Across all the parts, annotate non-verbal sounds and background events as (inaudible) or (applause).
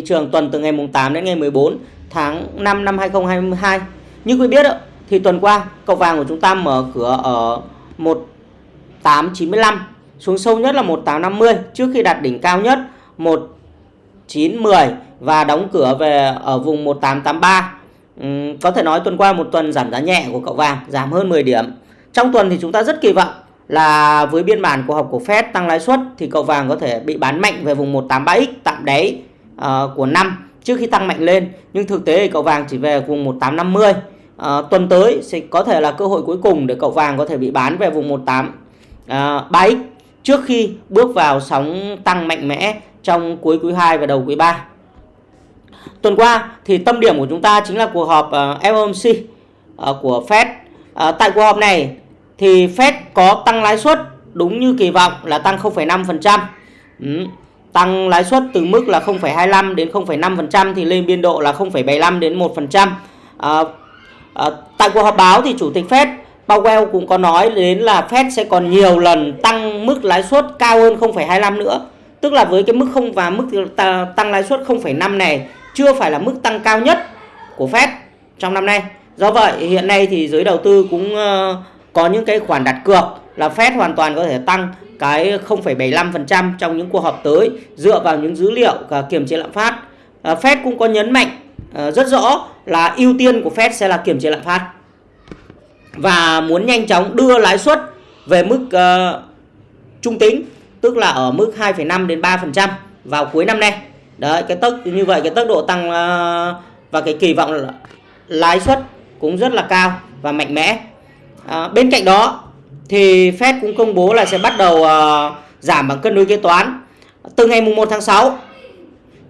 thị trường tuần từ ngày mùng 8 đến ngày 14 tháng 5 năm 2022. Như quý biết thì tuần qua cầu vàng của chúng ta mở cửa ở 1895 xuống sâu nhất là 1850 trước khi đạt đỉnh cao nhất 1910 và đóng cửa về ở vùng 1883. Uhm, có thể nói tuần qua một tuần giảm giá nhẹ của cậu vàng, giảm hơn 10 điểm. Trong tuần thì chúng ta rất kỳ vọng là với biên bản của học của Fed tăng lãi suất thì cậu vàng có thể bị bán mạnh về vùng 183x tạm đáy uh, của năm trước khi tăng mạnh lên. Nhưng thực tế thì cậu vàng chỉ về vùng 1850. Uh, ờ, tuần tới sẽ có thể là cơ hội cuối cùng để cậu vàng có thể bị bán về vùng 183x ờ, trước khi bước vào sóng tăng mạnh mẽ trong cuối quý 2 và đầu quý 3. Tuần qua thì tâm điểm của chúng ta chính là cuộc họp uh, FOMC uh, của Fed. Uh, tại cuộc họp này thì Fed có tăng lãi suất đúng như kỳ vọng là tăng 0,5%. Ừ. Tăng lãi suất từ mức là 0,25 đến 0,5% thì lên biên độ là 0,75 đến 1%. À, à, tại cuộc họp báo thì chủ tịch Fed Powell cũng có nói đến là Fed sẽ còn nhiều lần tăng mức lãi suất cao hơn 0,25 nữa. Tức là với cái mức không và mức tăng lãi suất 0,5 này chưa phải là mức tăng cao nhất của Fed trong năm nay. Do vậy hiện nay thì giới đầu tư cũng ờ, có những cái khoản đặt cược là Fed hoàn toàn có thể tăng cái 0,75% trong những cuộc họp tới dựa vào những dữ liệu và kiềm chế lạm phát. À, Fed cũng có nhấn mạnh à, rất rõ là ưu tiên của Fed sẽ là kiềm chế lạm phát và muốn nhanh chóng đưa lãi suất về mức uh, trung tính tức là ở mức 2,5 đến 3% vào cuối năm nay. Đấy, cái tốc như vậy cái tốc độ tăng uh, và cái kỳ vọng lãi suất cũng rất là cao và mạnh mẽ. À, bên cạnh đó thì Fed cũng công bố là sẽ bắt đầu uh, giảm bảng cân đối kế toán từ ngày mùng 1 tháng 6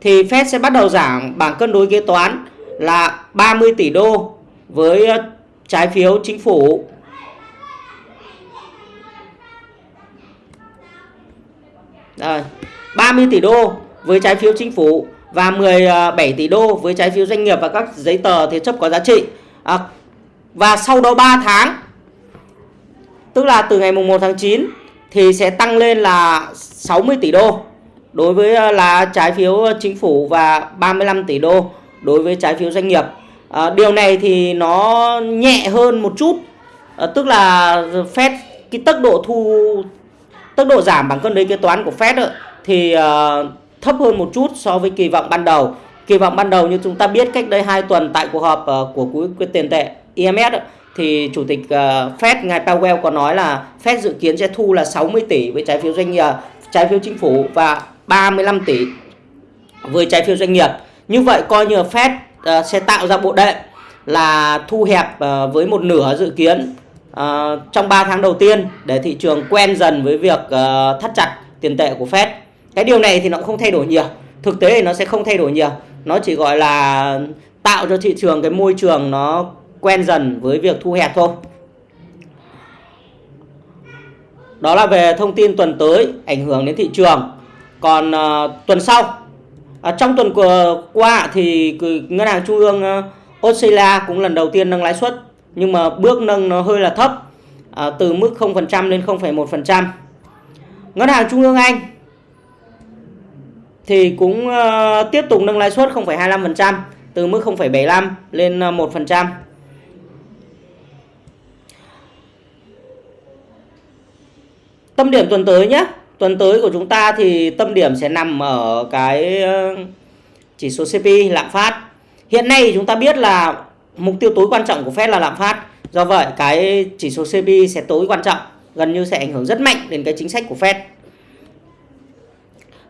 thì Fed sẽ bắt đầu giảm bảng cân đối kế toán là 30 tỷ đô với ờ, trái phiếu chính phủ Đây, 30 tỷ đô với trái phiếu chính phủ và 17 tỷ đô với trái phiếu doanh nghiệp và các giấy tờ thế chấp có giá trị. À, và sau đó 3 tháng Tức là từ ngày mùng 1 tháng 9 thì sẽ tăng lên là 60 tỷ đô đối với ờ, là trái phiếu ờ, chính phủ và 35 tỷ đô đối với trái phiếu doanh nghiệp. À, điều này thì nó nhẹ hơn một chút. À, tức là Fed cái tốc độ thu tốc độ giảm bằng cân đối kế toán của Fed ấy, thì uh, thấp hơn một chút so với kỳ vọng ban đầu. Kỳ vọng ban đầu như chúng ta biết cách đây 2 tuần tại cuộc họp uh, của quỹ tiền tệ IMF ấy, thì chủ tịch ờ, Fed ngài Powell có nói là Fed dự kiến sẽ thu là 60 tỷ với trái phiếu doanh nghiệp, trái phiếu chính phủ và 35 tỷ với trái phiếu doanh nghiệp. Như vậy coi như Fed ờ, sẽ tạo ra bộ đệm là thu hẹp với một nửa dự kiến trong 3 tháng đầu tiên để thị trường quen dần với việc thắt chặt tiền tệ của Fed. Cái điều này thì nó cũng không thay đổi nhiều. Thực tế thì nó sẽ không thay đổi nhiều. Nó chỉ gọi là tạo cho thị trường cái môi trường nó quen dần với việc thu hẹp thôi. Đó là về thông tin tuần tới ảnh hưởng đến thị trường. Còn uh, tuần sau, uh, trong tuần qua thì ngân hàng trung ương uh, Australia cũng lần đầu tiên nâng lãi suất nhưng mà bước nâng nó hơi là thấp uh, từ mức 0% lên 0,1%. Ngân hàng trung ương Anh thì cũng uh, tiếp tục nâng lãi suất 0,25% từ mức 0,75 lên 1%. Tâm điểm tuần tới nhé. Tuần tới của chúng ta thì tâm điểm sẽ nằm ở cái ờ, chỉ số CPI lạm phát. Hiện nay chúng ta biết là mục tiêu tối quan trọng của Fed là lạm phát. Do vậy cái chỉ số CPI sẽ tối quan trọng, gần như sẽ ảnh hưởng rất mạnh đến cái chính sách của Fed.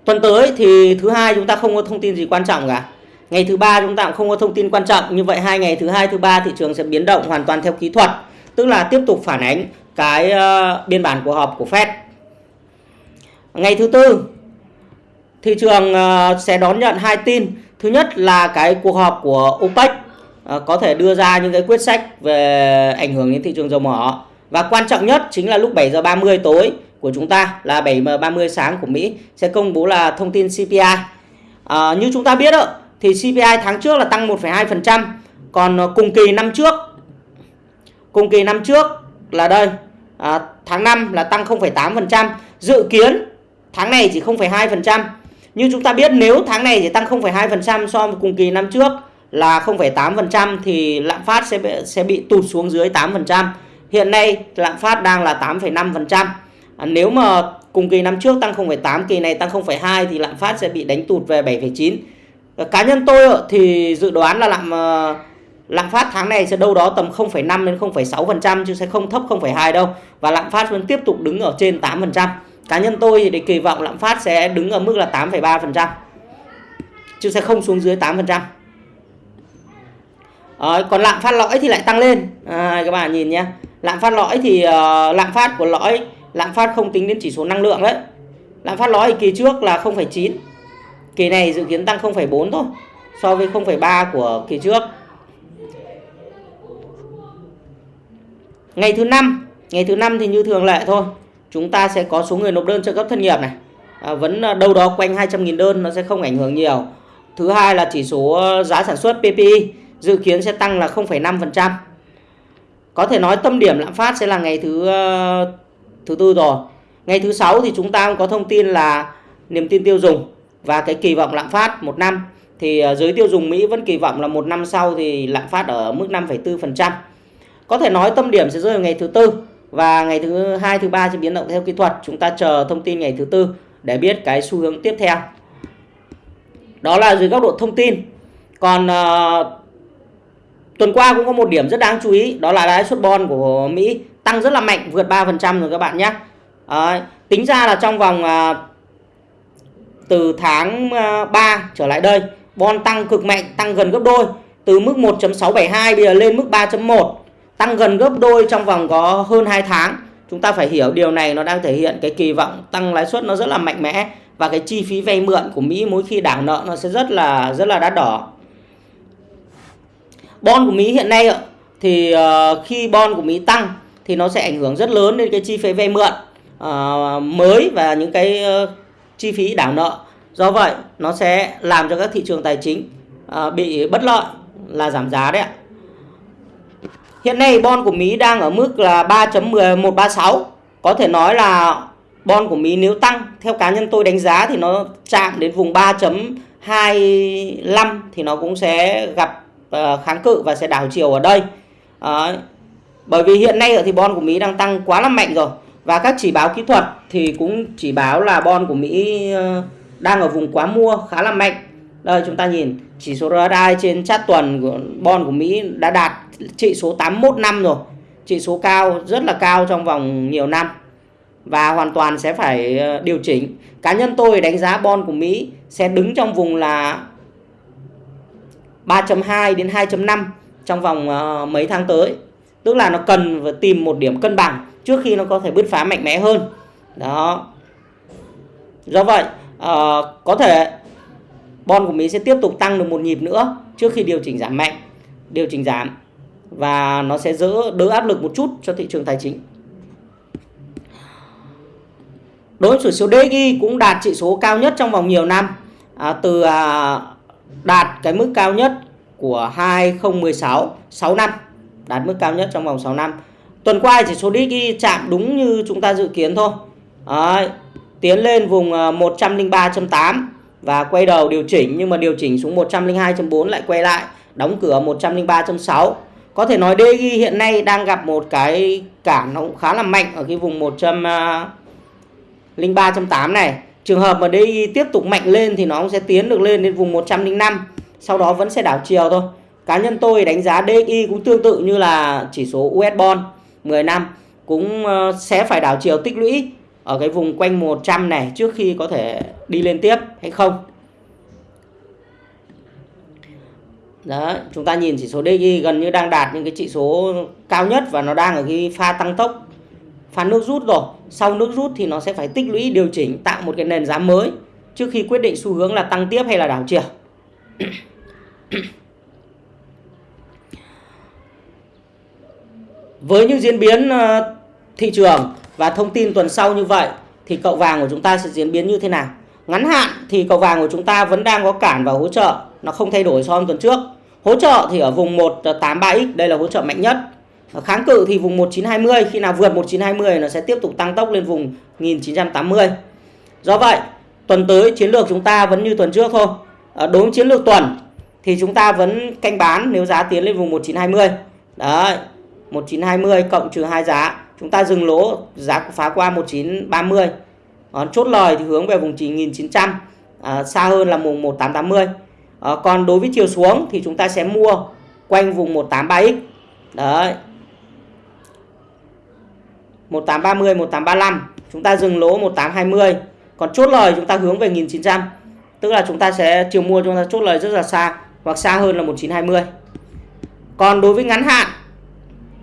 Tuần tới thì thứ hai chúng ta không có thông tin gì quan trọng cả. Ngày thứ ba chúng ta cũng không có thông tin quan trọng. Như vậy hai ngày thứ hai thứ ba thị trường sẽ biến động hoàn toàn theo kỹ thuật, tức là tiếp tục phản ánh cái uh, biên bản cuộc họp của Fed. Ngày thứ tư thị trường uh, sẽ đón nhận hai tin. Thứ nhất là cái cuộc họp của OPEC uh, có thể đưa ra những cái quyết sách về ảnh hưởng đến thị trường dầu mỏ. Và quan trọng nhất chính là lúc 7 giờ 30 tối của chúng ta là 7 giờ 30 sáng của Mỹ sẽ công bố là thông tin CPI. À, như chúng ta biết đó, thì CPI tháng trước là tăng 1,2%, còn cùng kỳ năm trước cùng kỳ năm trước là đây à, tháng 5 là tăng 0,8%, dự kiến tháng này chỉ 0,2%. Như chúng ta biết nếu tháng này chỉ tăng 0,2% so với cùng kỳ năm trước là 0,8% thì lạm phát sẽ bị, sẽ bị tụt xuống dưới 8%. Hiện nay lạm phát đang là 8,5%. À, nếu mà cùng kỳ năm trước tăng 0,8, kỳ này tăng 0,2 thì lạm phát sẽ bị đánh tụt về 7,9. À, cá nhân tôi thì dự đoán là lạm ờ, lạm phát tháng này sẽ đâu đó tầm 0,5 đến 0,6% chứ sẽ không thấp 0,2 đâu. Và lạm phát vẫn tiếp tục đứng ở trên 8%. Cá nhân tôi thì kỳ vọng lạm phát sẽ đứng ở mức là 8,3% chứ sẽ không xuống dưới 8%. À, còn lạm phát lõi thì lại tăng lên. À, các bạn nhìn nhé. Lạm phát lõi thì uh, lạm phát của lõi lạm phát không tính đến chỉ số năng lượng đấy. Lạm phát lõi kỳ trước là 0,9 kỳ này dự kiến tăng 0,4 thôi so với 0,3 của kỳ trước. Ngày thứ năm ngày thứ năm thì như thường lệ thôi chúng ta sẽ có số người nộp đơn trợ cấp thất nghiệp này à, vẫn à, đâu đó quanh 200.000 đơn nó sẽ không ảnh hưởng nhiều thứ hai là chỉ số à, giá sản xuất PPI dự kiến sẽ tăng là 0,5%. Có thể nói tâm điểm lạm phát sẽ là ngày thứ à, thứ tư rồi. Ngày thứ sáu thì chúng ta cũng có thông tin là niềm tin tiêu dùng và cái kỳ vọng lạm phát một năm thì giới tiêu dùng Mỹ vẫn kỳ vọng là một năm sau thì lạm phát ở mức 5,4%. Có thể nói tâm điểm sẽ rơi vào ngày thứ tư và ngày thứ hai thứ ba sẽ biến động theo kỹ thuật. Chúng ta chờ thông tin ngày thứ tư để biết cái xu hướng tiếp theo. Đó là dưới góc độ thông tin. Còn uh, Tuần qua cũng có một điểm rất đáng chú ý đó là lãi suất bond của Mỹ tăng rất là mạnh vượt 3% rồi các bạn nhé. À, tính ra là trong vòng uh, từ tháng ờ, uh, 3 trở lại đây bond tăng cực mạnh tăng gần gấp đôi từ mức 1.672 bây giờ lên mức 3.1 tăng gần gấp đôi trong vòng có hơn 2 tháng. Chúng ta phải hiểu điều này, nó đang thể hiện cái kỳ vọng tăng lãi suất nó rất là mạnh mẽ và cái chi phí vay mượn của Mỹ mỗi khi đảo nợ nó sẽ rất là rất là đắt đỏ. Bon của Mỹ hiện nay thì ờ, khi bon của Mỹ tăng thì nó sẽ ảnh hưởng rất lớn đến cái chi phí vay mượn ờ, mới và những cái ờ, chi phí đảo nợ. Do vậy, nó sẽ làm cho các thị trường tài chính bị bất lợi, là giảm giá đấy ạ. Hiện nay bon của Mỹ đang ở mức là 3.1136. Có thể nói là bon của Mỹ nếu tăng, theo cá nhân tôi đánh giá thì nó chạm đến vùng 3.25 thì nó cũng sẽ gặp ờ, kháng cự và sẽ đảo chiều ở đây Đấy. bởi vì hiện nay thì bon của Mỹ đang tăng quá là mạnh rồi và các chỉ báo kỹ thuật thì cũng chỉ báo là bon của Mỹ ờ, đang ở vùng quá mua, khá là mạnh đây, chúng ta nhìn, chỉ số RSI trên chart tuần của bon của Mỹ đã đạt trị số 81 năm rồi. Trị số cao rất là cao trong vòng nhiều năm. Và hoàn toàn sẽ phải ờ, điều chỉnh. Cá nhân tôi đánh giá bon của Mỹ sẽ đứng trong vùng là 3.2 đến 2.5 trong vòng ờ, mấy tháng tới. Tức là nó cần phải tìm một điểm cân bằng trước khi nó có thể bứt phá mạnh mẽ hơn. Đó. Do vậy uh, có thể bon của Mỹ sẽ tiếp tục tăng được một nhịp nữa trước khi điều chỉnh giảm mạnh điều chỉnh giảm và nó sẽ đỡ đỡ áp lực một chút cho thị trường tài chính. Đối với chỉ số DXY cũng đạt chỉ số cao nhất trong vòng nhiều năm. À, từ à, đạt cái mức cao nhất của 2016 6 năm. Đạt mức cao nhất trong vòng 6 năm. Tuần qua chỉ số DXY chạm đúng như chúng ta dự kiến thôi. À, tiến lên vùng à, 103.8 và quay đầu điều chỉnh nhưng mà điều chỉnh xuống 102.4 lại quay lại đóng cửa 103.6 có thể nói DG hiện nay đang gặp một cái cản nó cũng khá là mạnh ở cái vùng 103.8 à, này. Trường hợp mà DXY tiếp tục mạnh lên thì nó cũng sẽ tiến được lên đến vùng 105 Sau đó vẫn sẽ đảo chiều thôi. Cá nhân tôi đánh giá DXY cũng tương tự như là chỉ số US Bond 10 năm, Cũng ờ, sẽ phải đảo chiều tích lũy ở cái vùng quanh 100 này trước khi có thể đi lên tiếp hay không. Đó, chúng ta nhìn chỉ số DXY gần như đang đạt những cái chỉ số cao nhất và nó đang ở cái pha tăng tốc pha nước rút rồi. Sau nước rút thì nó sẽ phải tích lũy điều chỉnh tạo một cái nền giá mới trước khi quyết định xu hướng là tăng tiếp hay là đảo chiều. (coughs) Với những diễn biến ờ, thị trường và thông tin tuần sau như vậy thì cậu vàng của chúng ta sẽ diễn biến như thế nào? Ngắn hạn thì cầu vàng của chúng ta vẫn đang có cản và hỗ trợ. Nó không thay đổi so với tuần trước. Hỗ trợ thì ở vùng 183x đây là hỗ trợ mạnh nhất. Kháng cự thì vùng 1920 khi nào vượt 1920 nó sẽ tiếp tục tăng tốc lên vùng 1980. Do vậy, tuần tới chiến lược chúng ta vẫn như tuần trước thôi. Ờ, đối với chiến lược tuần thì chúng ta vẫn canh bán nếu giá tiến lên vùng 1920 đấy 1920 cộng trừ hai giá chúng ta dừng lỗ giá phá qua 1930 à, chốt lời thì hướng về vùng 9900 à, xa hơn là vùng 1880 à, còn đối với chiều xuống thì chúng ta sẽ mua quanh vùng 183x đấy. 1830 1835 chúng ta dừng lỗ 1820 còn chốt lời chúng ta hướng về 1900 tức là chúng ta sẽ chiều mua chúng ta chốt lời rất là xa hoặc xa hơn là 1920 còn đối với ngắn hạn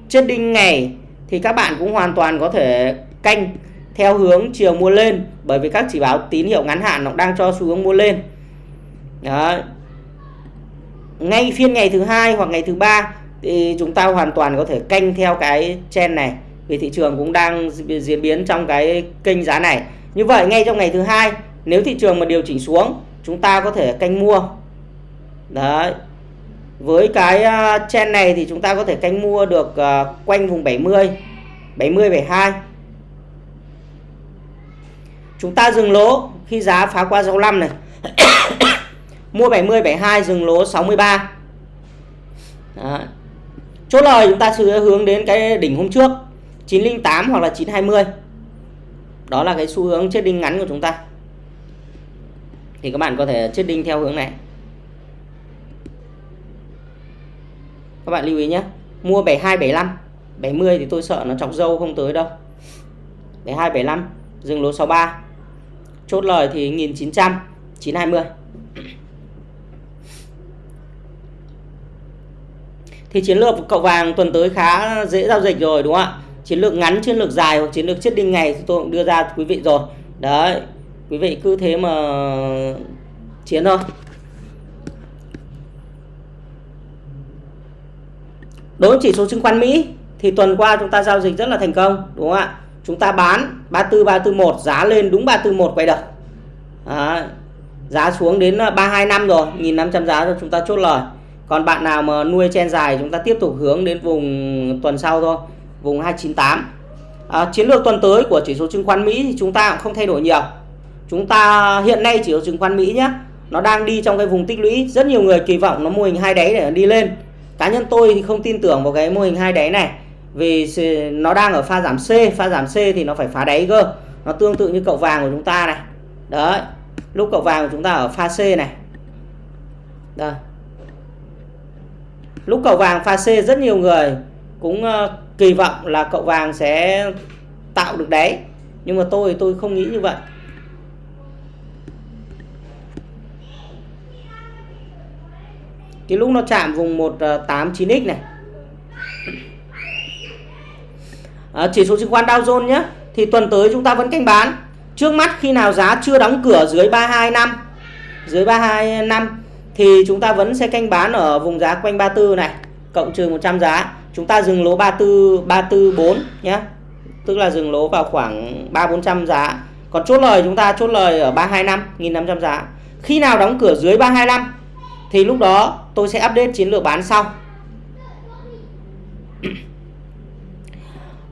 trên đinh ngày thì các bạn cũng hoàn toàn có thể canh theo hướng chiều mua lên, bởi vì các chỉ báo tín hiệu ngắn hạn nó đang cho xu hướng mua lên. Đó. ngay phiên ngày thứ hai hoặc ngày thứ ba thì chúng ta hoàn toàn có thể canh theo cái chen này, vì thị trường cũng đang diễn biến trong cái kênh giá này. Như vậy, ngay trong ngày thứ hai, nếu thị trường mà điều chỉnh xuống, chúng ta có thể canh mua. Đấy. Với cái à, chen này thì chúng ta có thể canh mua được à, quanh vùng 70 70 72 chúng ta dừng lỗ khi giá phá qua 65 này. (coughs) Mua 70 72 dừng lỗ 63 Đó. chốt lời chúng ta sẽ hướng đến cái đỉnh hôm trước 908 hoặc là 920 đó là cái xu hướng chết đinh ngắn của chúng ta. Thì các bạn có thể chết đinh theo hướng này. Các bạn lưu ý nhé. Mua 72 75 70 thì tôi sợ nó chọc dâu không tới đâu. 72 75 dừng lỗ 63 chốt lời thì 1900 920 thì chiến lược cậu vàng tuần tới khá dễ giao dịch rồi, đúng không ạ? Chiến lược ngắn, chiến lược dài hoặc chiến lược chết đinh ngày tôi cũng đưa ra quý vị rồi. Đấy, quý vị cứ thế mà chiến thôi. Đối với chỉ số chứng khoán Mỹ thì tuần qua chúng ta giao dịch rất là thành công, đúng không ạ? Chúng ta bán 34 341 giá lên đúng 341 quay đầu Đấy. giá xuống đến à, 325 rồi 1.500 giá cho chúng ta chốt lời. Còn bạn nào mà nuôi chen dài chúng ta tiếp tục hướng đến vùng tuần sau thôi vùng 298 à, chiến lược tuần tới của chỉ số chứng khoán Mỹ thì chúng ta cũng không thay đổi nhiều. Chúng ta hiện nay chỉ số chứng khoán Mỹ nhé nó đang đi trong cái vùng tích lũy. Rất nhiều người kỳ vọng nó mô hình hai đáy để đi lên. Cá nhân tôi thì không tin tưởng vào cái mô hình hai đáy này vì nó đang ở pha giảm C, pha giảm C thì nó phải phá đáy cơ. Nó tương tự như cậu vàng của chúng ta này. Đấy, lúc cậu vàng của chúng ta ở pha C này. Đây. Lúc cậu vàng pha C, rất nhiều người cũng ờ, kỳ vọng là cậu vàng sẽ tạo được đáy. Nhưng mà tôi tôi không nghĩ như vậy. Cái lúc nó chạm vùng 189x ờ, này à, chỉ số chứng khoán Dow Jones nhé. Thì tuần tới chúng ta vẫn canh bán. Trước mắt khi nào giá chưa đóng cửa dưới 325 dưới 325 thì chúng ta vẫn sẽ canh bán ở vùng giá quanh 34 này cộng trừ 100 giá. Chúng ta dừng lỗ 34 344 nhé. Tức là dừng lỗ vào khoảng 3 400 giá. Còn chốt lời chúng ta chốt lời ở 325 1500 giá. Khi nào đóng cửa dưới 325 thì lúc đó tôi sẽ update chiến lược bán sau.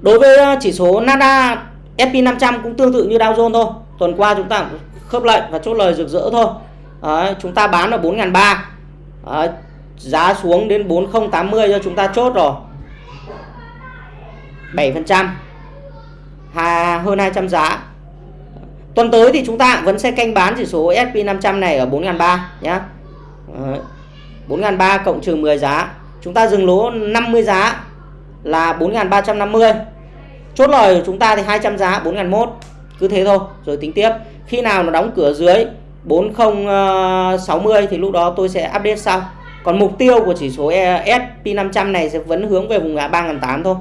Đối với ờ, chỉ số Nasdaq SP500 cũng tương tự như Dow Jones thôi. Tuần qua chúng ta khớp lệnh và chốt lời rực rỡ thôi. Đấy, chúng ta bán ở 4.300. Giá xuống đến 4080 cho chúng ta chốt rồi. 7%. Hà, hơn 200 giá. Tuần tới thì chúng ta vẫn sẽ canh bán chỉ số SP500 này ở 4.300 nhé. 4.300 cộng trừ 10 giá. Chúng ta dừng lỗ 50 giá là 4.350 chốt lời của chúng ta thì 200 giá 4.001 cứ thế thôi rồi tính tiếp. Khi nào nó đóng cửa dưới 4060 ờ, thì lúc đó tôi sẽ update sau. Còn mục tiêu của chỉ số e, SP500 này sẽ vẫn hướng về vùng ngã 3.800 thôi.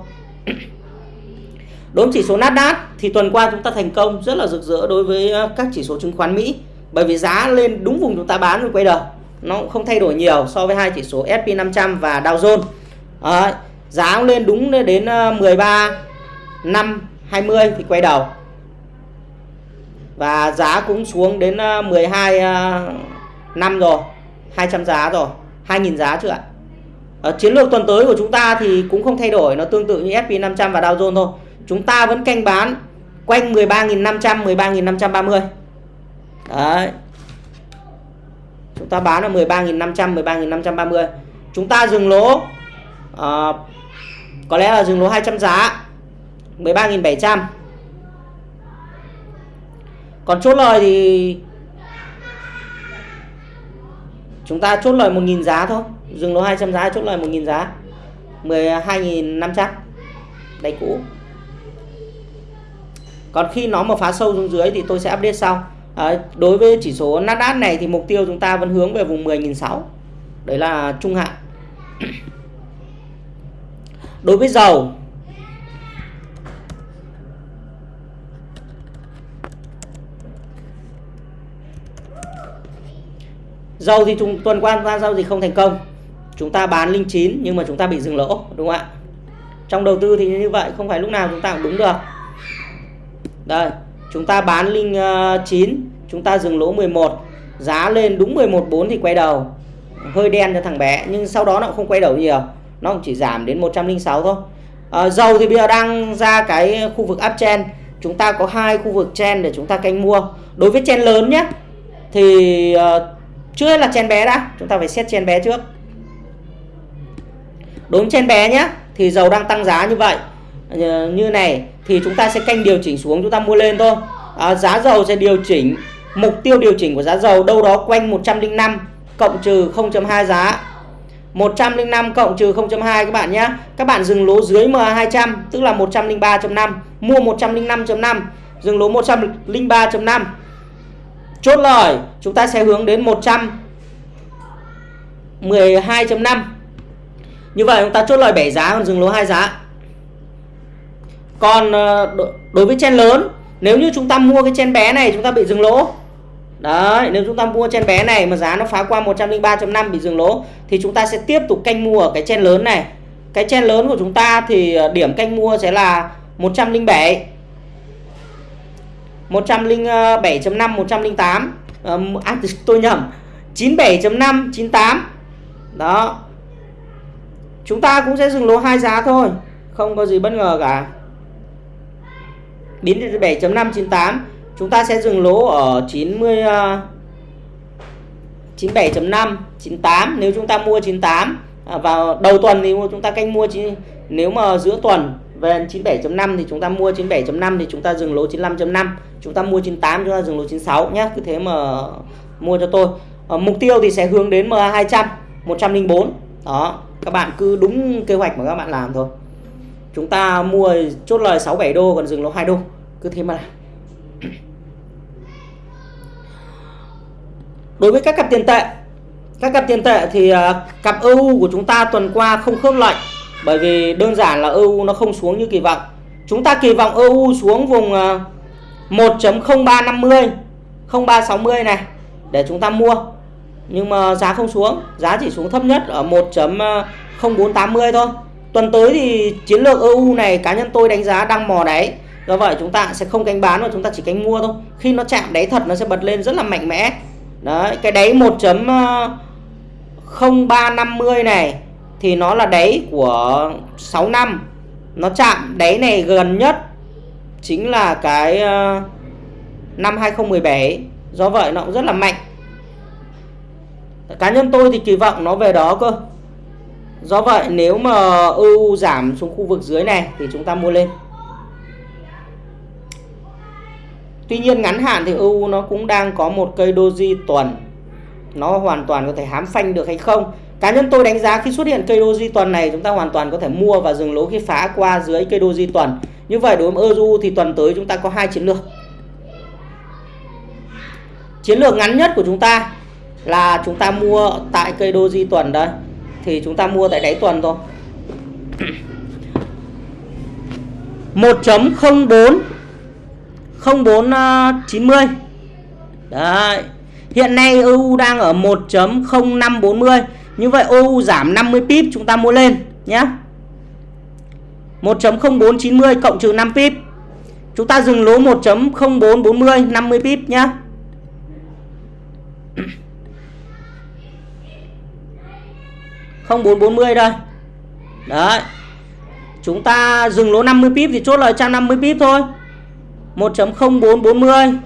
Đối với chỉ số Nasdaq thì tuần qua chúng ta thành công rất là rực rỡ đối với ờ, các chỉ số chứng khoán Mỹ. Bởi vì giá lên đúng vùng chúng ta bán rồi quay đầu. Nó cũng không thay đổi nhiều so với hai chỉ số SP500 và Dow Jones. À, giá lên đúng đến ờ, 13 5 20 thì quay đầu. Và giá cũng xuống đến ờ, 12 ờ, năm rồi 200 giá rồi 2.000 giá chưa ạ. Ở chiến lược tuần tới của chúng ta thì cũng không thay đổi nó tương tự như SP500 và Dow Jones thôi. Chúng ta vẫn canh bán quanh 13.500 13.530 đấy. Chúng ta bán là 13.500 13.530 chúng ta dừng lỗ à, có lẽ là dừng lỗ 200 giá. 13.700 còn chốt lời thì chúng ta chốt lời 1.000 giá thôi. Dừng lỗ 200 giá chốt lời 1.000 giá. 12.500 đáy cũ. Còn khi nó mà phá sâu xuống dưới thì tôi sẽ update sau. À, đối với chỉ số Nasdaq này thì mục tiêu chúng ta vẫn hướng về vùng 10.600 đấy là trung hạn. (coughs) Đối với dầu dầu thì chúng tuần qua ra giao dịch không thành công. Chúng ta bán linh chín nhưng mà chúng ta bị dừng lỗ đúng không ạ? Trong đầu tư thì như vậy không phải lúc nào chúng ta cũng đúng được. Đây chúng ta bán linh uh, chúng ta dừng lỗ 11 giá lên đúng 11.4 thì quay đầu. Hơi đen cho thằng bé nhưng sau đó nó cũng không quay đầu nhiều. Nó cũng chỉ giảm đến 106 thôi. À, dầu thì bây giờ đang ra cái khu vực uptrend chúng ta có hai khu vực chen để chúng ta canh mua. Đối với chen lớn nhé thì uh, trước hết là chen bé đã. Chúng ta phải xét chen bé trước. Đúng chen bé nhé thì dầu đang tăng giá như vậy. Ờ, như này thì chúng ta sẽ canh điều chỉnh xuống chúng ta mua lên thôi. À, giá dầu sẽ điều chỉnh. Mục tiêu điều chỉnh của giá dầu đâu đó quanh 105 cộng trừ 0.2 giá. 105 cộng trừ 0.2 các bạn nhé các bạn dừng lỗ dưới MA200 tức là 103.5 mua 105.5 dừng lỗ 103.5 chốt lời chúng ta sẽ hướng đến 112.5 như vậy chúng ta chốt lời 7 giá còn dừng lỗ 2 giá. Còn ờ, đối với chen lớn nếu như chúng ta mua cái chen bé này chúng ta bị dừng lỗ. Đấy, nếu chúng ta mua chen bé này mà giá nó phá qua 103.5 bị dừng lỗ thì chúng ta sẽ tiếp tục canh mua ở cái chen lớn này. Cái chen lớn của chúng ta thì ờ, điểm canh mua sẽ là 107 107.5 108 ờ, à, tôi nhầm. 97.5 98 đó. Chúng ta cũng sẽ dừng lỗ hai giá thôi. Không có gì bất ngờ cả. Biến 7.5 98 chúng ta sẽ dừng lỗ ở 90 uh, 97.5 98 nếu chúng ta mua 98 à, vào đầu tuần thì chúng ta canh mua nếu mà giữa tuần Vâng, về 97.5 thì chúng ta mua 97.5 thì chúng ta dừng lỗ 95.5 chúng ta mua 98 chúng ta dừng lỗ 96 nhé cứ thế mà mua cho tôi. À, mục tiêu thì sẽ hướng đến MA 200 104 đó các bạn cứ đúng kế hoạch mà các bạn làm thôi. Chúng ta mua chốt lời 67 đô còn dừng lỗ 2 đô. Cứ thế mà làm. Đối với các cặp tiền tệ các cặp tiền tệ thì ờ, cặp EU của chúng ta tuần qua không khớp lệnh bởi vì đơn giản là EU nó không xuống như kỳ vọng. Chúng ta kỳ vọng EU xuống vùng à, 1.0350 0360 này, để chúng ta mua. Nhưng mà giá không xuống, giá chỉ xuống thấp nhất ở 1.0480 thôi. Tuần tới thì chiến lược EU này, cá nhân tôi đánh giá đang mò đáy. Do vậy chúng ta sẽ không canh bán mà chúng ta chỉ canh mua thôi. Khi nó chạm đáy thật, nó sẽ bật lên rất là mạnh mẽ. Đấy, cái đáy 1.0350 à, này thì nó là đáy của 6 năm. Nó chạm đáy này gần nhất chính là cái ờ, năm 2017 do vậy nó cũng rất là mạnh. Cá nhân tôi thì kỳ vọng nó về đó cơ. Do vậy nếu mà EU giảm xuống khu vực dưới này thì chúng ta mua lên. Tuy nhiên ngắn hạn thì EU nó cũng đang có một cây doji tuần. Nó hoàn toàn có thể hám phanh được hay không? Cá nhân tôi đánh giá khi xuất hiện cây doji tuần này, chúng ta hoàn toàn có thể mua và dừng lỗ khi phá qua dưới cây doji tuần. Như vậy đối với euro thì tuần tới chúng ta có hai chiến lược. Chiến lược ngắn nhất của chúng ta là chúng ta mua tại cây doji tuần đây. Thì chúng ta mua tại đáy tuần thôi. (clears throat) 1.04 0490 à, Đấy. Hiện nay EU đang ở 1.0540 như vậy OU giảm 50 pip chúng ta mua lên nhé 1.0490 cộng trừ 5 pip. Chúng ta dừng lỗ 1.0440 50 pip nhé (coughs) không bốn bốn mươi đây. Đấy. Chúng ta dừng lỗ 50 pip thì chốt lời 150 pip thôi. 1.0440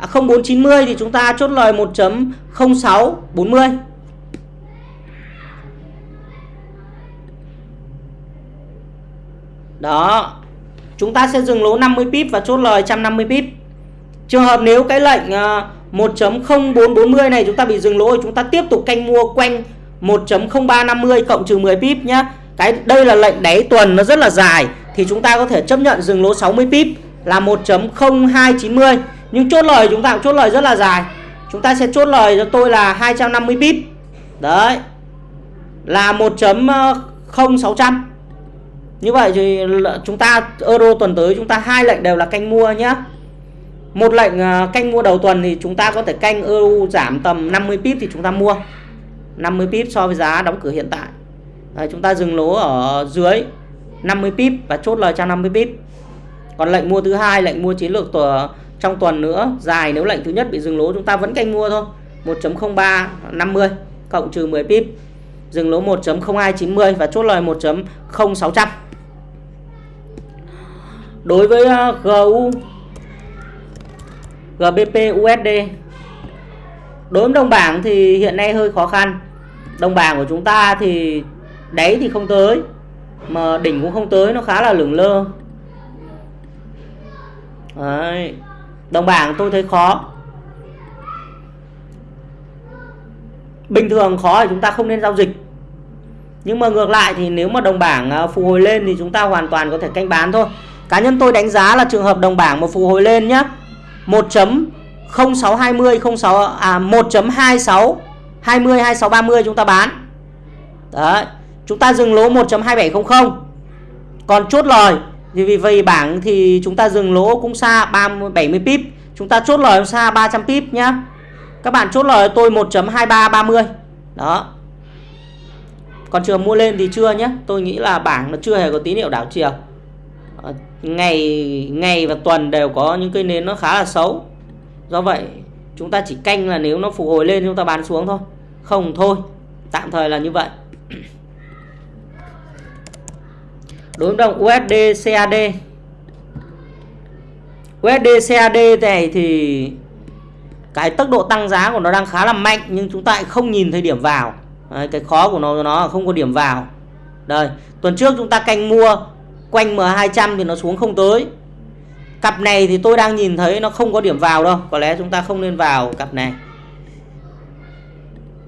à, 0490 thì chúng ta chốt lời 1.0640 đó. Chúng ta sẽ dừng lỗ 50 pip và chốt lời 150 pip. Trường hợp nếu cái lệnh ờ, 1.0440 này chúng ta bị dừng lỗ thì chúng ta tiếp tục canh mua quanh 1.0350 cộng trừ 10 pip nhá. Cái, đây là lệnh đáy tuần, nó rất là dài. Thì chúng ta có thể chấp nhận dừng lỗ 60 pip là 1.0290 nhưng chốt lời chúng ta cũng chốt lời rất là dài. Chúng ta sẽ chốt lời cho tôi là 250 pip. Đấy. Là 1.0600 như vậy thì chúng ta euro tuần tới chúng ta hai lệnh đều là canh mua nhé một lệnh à, canh mua đầu tuần thì chúng ta có thể canh euro giảm tầm 50 pip thì chúng ta mua. 50 pip so với giá đóng cửa hiện tại. Đấy, chúng ta dừng lỗ ở dưới 50 pip và chốt lời cho 50 pip. Còn lệnh mua thứ hai lệnh mua chiến lược tuần trong tuần nữa dài nếu lệnh thứ nhất bị dừng lỗ chúng ta vẫn canh mua thôi. 1.03 50 cộng trừ 10 pip. Dừng lỗ 1.0290 và chốt lời 1.0600 đối với ờ, GU GBP USD đối với đồng bảng thì hiện nay hơi khó khăn. Đồng bảng của chúng ta thì đáy thì không tới, mà đỉnh cũng không tới, nó khá là lửng lơ. Đấy. đồng bảng tôi thấy khó. Bình thường khó thì chúng ta không nên giao dịch. Nhưng mà ngược lại thì nếu mà đồng bảng ờ, phục hồi lên thì chúng ta hoàn toàn có thể canh bán thôi cá nhân tôi đánh giá là trường hợp đồng bảng mà phục hồi lên nhé 1.0620 06 à 1.26 20 26 30 chúng ta bán. Đấy, chúng ta dừng lỗ 1.2700 còn chốt lời thì vì vậy bảng thì chúng ta dừng lỗ cũng xa 30 70 pip. Chúng ta chốt lời xa 300 pip nhá. Các bạn chốt lời tôi 1.2330 đó. Còn trường mua lên thì chưa nhé tôi nghĩ là bảng nó chưa hề có tín hiệu đảo chiều. Ờ, ngày ngày và tuần đều có những cây nến nó khá là xấu. Do vậy chúng ta chỉ canh là nếu nó phục hồi lên chúng ta bán xuống thôi. Không thôi tạm thời là như vậy. (clears throat) Đối với đồng USD CAD USD CAD này thì cái tốc độ tăng giá của nó đang khá là mạnh nhưng chúng ta lại không nhìn thấy điểm vào. Đấy, cái khó của nó nó không có điểm vào. Đây tuần trước chúng ta canh mua quanh M200 thì nó xuống không tới. Cặp này thì tôi đang nhìn thấy nó không có điểm vào đâu, có lẽ chúng ta không nên vào cặp này.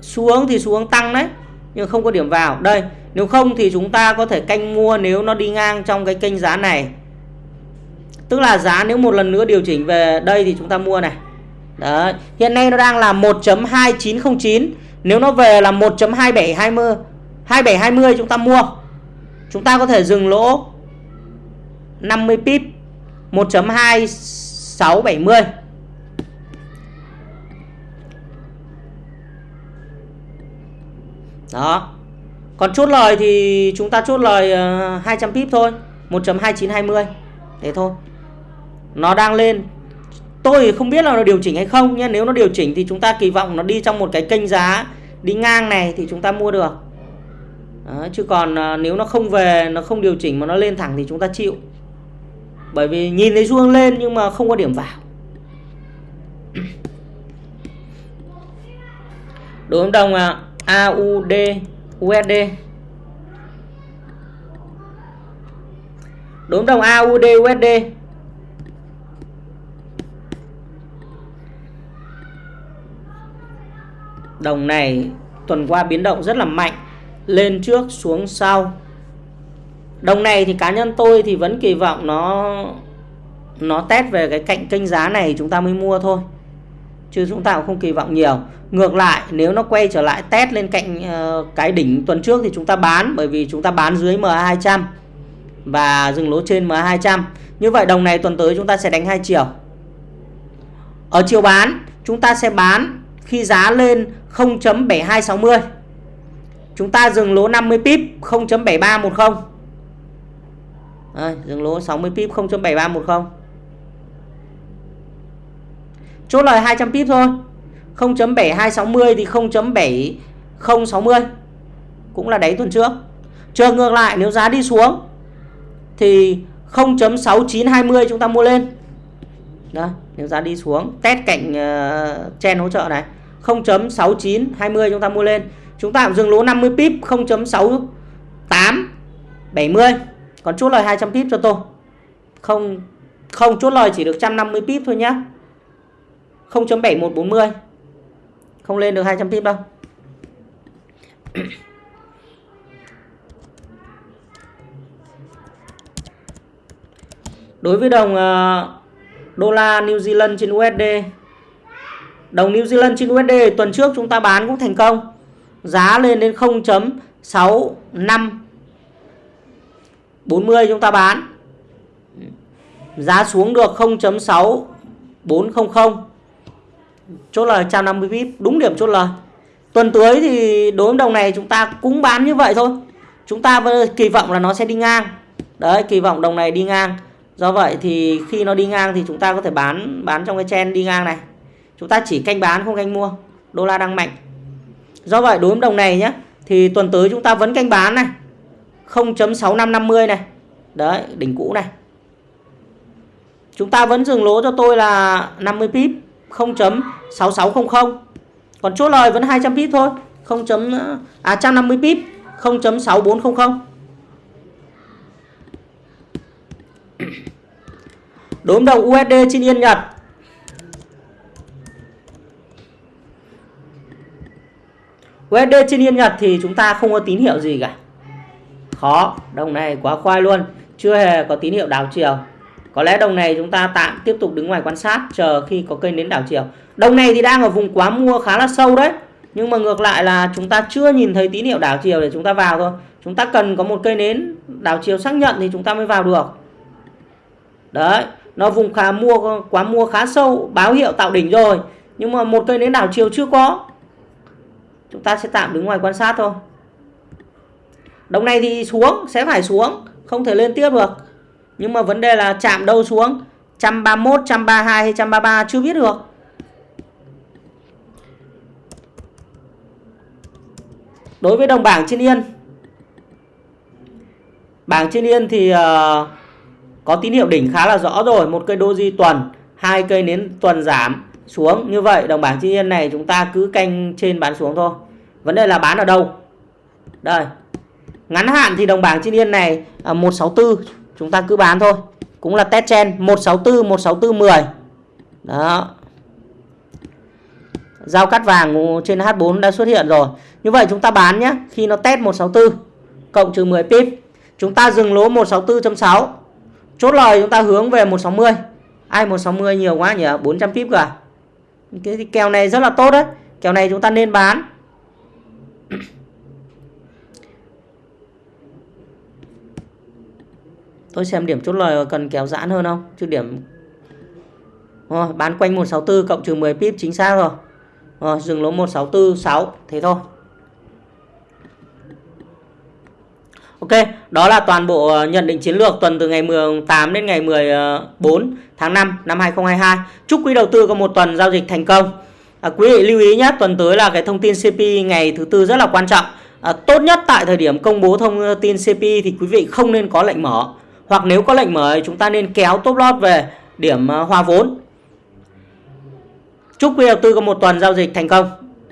Xuống thì xuống tăng đấy, nhưng không có điểm vào. Đây, nếu không thì chúng ta có thể canh mua nếu nó đi ngang trong cái kênh giá này. Tức là giá nếu một lần nữa điều chỉnh về đây thì chúng ta mua này. Đấy. Hiện nay nó đang là 1.2909 Nếu nó về là 1.2720 2720 chúng ta mua. Chúng ta có thể dừng lỗ. 50 pip 1.2670 Đó. Còn chốt lời thì chúng ta chốt lời ờ, 200 pip thôi 1.2920 Thế thôi. Nó đang lên. Tôi không biết là nó điều chỉnh hay không nhé nếu nó điều chỉnh thì chúng ta kỳ vọng nó đi trong một cái kênh giá đi ngang này thì chúng ta mua được. Đó, chứ còn ờ, nếu nó không về nó không điều chỉnh mà nó lên thẳng thì chúng ta chịu bởi vì nhìn thấy xu hướng lên nhưng mà không có điểm vào. Đối đồng à, AUD USD đối đồng AUD USD Đồng này tuần qua biến động rất là mạnh Lên trước xuống sau. Đồng này thì cá nhân tôi thì vẫn kỳ vọng nó Nó test về cái cạnh kênh giá này chúng ta mới mua thôi. Chứ chúng ta cũng không kỳ vọng nhiều. Ngược lại nếu nó quay trở lại test lên cạnh uh, cái đỉnh tuần trước thì chúng ta bán Bởi vì chúng ta bán dưới MA200 Và dừng lỗ trên MA200 Như vậy đồng này tuần tới chúng ta sẽ đánh hai chiều. Ở chiều bán chúng ta sẽ bán khi giá lên 0.7260 chúng ta dừng lỗ 50 pip 0.7310 đây, dừng lỗ 60 pip 0.7310 chốt lời 200 pip thôi. 0.7260 thì 0.7060 cũng là đáy tuần trước. Trường ngược lại nếu giá đi xuống thì 0.6920 chúng ta mua lên. Đó, nếu giá đi xuống test cạnh uh, ờ, chen hỗ trợ này. 0.6920 chúng ta mua lên. Chúng ta dừng lỗ 50 pip 0.6870 còn chốt lời 200 pip cho tôi. Không không chốt lời chỉ được 150 pip thôi nhá. 0.7140 không lên được 200 pip đâu. (coughs) Đối với đồng uh, đô la New Zealand trên USD đồng New Zealand trên USD tuần trước chúng ta bán cũng thành công. Giá lên đến 0.65 40 chúng ta bán. Giá xuống được 0.6400 chốt lời 150 pip đúng điểm chốt lời tuần tới thì đối với đồng này chúng ta cũng bán như vậy thôi. Chúng ta kỳ vọng là nó sẽ đi ngang. Đấy, kỳ vọng đồng này đi ngang. Do vậy thì khi nó đi ngang thì chúng ta có thể bán bán trong cái chen đi ngang này. Chúng ta chỉ canh bán, không canh mua. Đô la đang mạnh. Do vậy đối với đồng này nhé thì tuần tới chúng ta vẫn canh bán này. 0.6550 này. Đấy, đỉnh cũ này. Chúng ta vẫn dừng lỗ cho tôi là 50 pip 0.6600 còn chốt lời vẫn 200 pip thôi 0. à 150 pip 0.6400 Đốm đồng USD trên yên Nhật. USD trên yên Nhật thì chúng ta không có tín hiệu gì cả khó, đồng này quá khoai luôn. Chưa hề có tín hiệu đảo chiều. Có lẽ đồng này chúng ta tạm tiếp tục đứng ngoài quan sát, chờ khi có kênh đến đảo chiều. Đồng này thì đang ở vùng quá mua khá là sâu đấy. Nhưng mà ngược lại là chúng ta chưa nhìn thấy tín hiệu đảo chiều để chúng ta vào thôi. Chúng ta cần có một cây nến đảo chiều xác nhận thì chúng ta mới vào được. Đấy, nó vùng khá mua, quá mua khá sâu, báo hiệu tạo đỉnh rồi. Nhưng mà một cây nến đảo chiều chưa có. Chúng ta sẽ tạm đứng ngoài quan sát thôi đồng này thì xuống sẽ phải xuống không thể lên tiếp được. Nhưng mà vấn đề là chạm đâu xuống? 131 132 hay 133 chưa biết được. Đối với đồng bảng trên yên bảng trên yên thì uh, có tín hiệu đỉnh khá là rõ rồi. Một cây doji tuần hai cây nến tuần giảm xuống. Như vậy đồng bảng trên yên này chúng ta cứ canh trên bán xuống thôi. Vấn đề là bán ở đâu? Đây ngắn hạn thì đồng bảng trên yên này ờ, à, 164 chúng ta cứ bán thôi. Cũng là test chen 164 164 10 đó. Giao cắt vàng trên H4 đã xuất hiện rồi. Như vậy chúng ta bán nhé khi nó test 164 cộng trừ 10 pip chúng ta dừng lỗ 164.6 chốt lời chúng ta hướng về 160 ai 160 nhiều quá nhỉ? 400 pip cả à? cái kèo này rất là tốt đấy. Kèo này chúng ta nên bán. Tôi xem điểm chốt lời cần kéo giãn hơn không chứ điểm rồi, bán quanh 164 cộng trừ 10 pip chính xác rồi rồi dừng lỗ 164 6 thế thôi Ok, đó là toàn bộ ờ, nhận định chiến lược tuần từ ngày 18 đến ngày 14 tháng 5 năm 2022. Chúc quý đầu tư có một tuần giao dịch thành công. À, quý vị lưu ý nhé, tuần tới là cái thông tin CP ngày thứ tư rất là quan trọng. À, tốt nhất tại thời điểm công bố thông tin CP thì quý vị không nên có lệnh mở. Hoặc nếu có lệnh mở chúng ta nên kéo top lot về điểm ờ, hòa vốn. Chúc quý đầu tư có một tuần giao dịch thành công.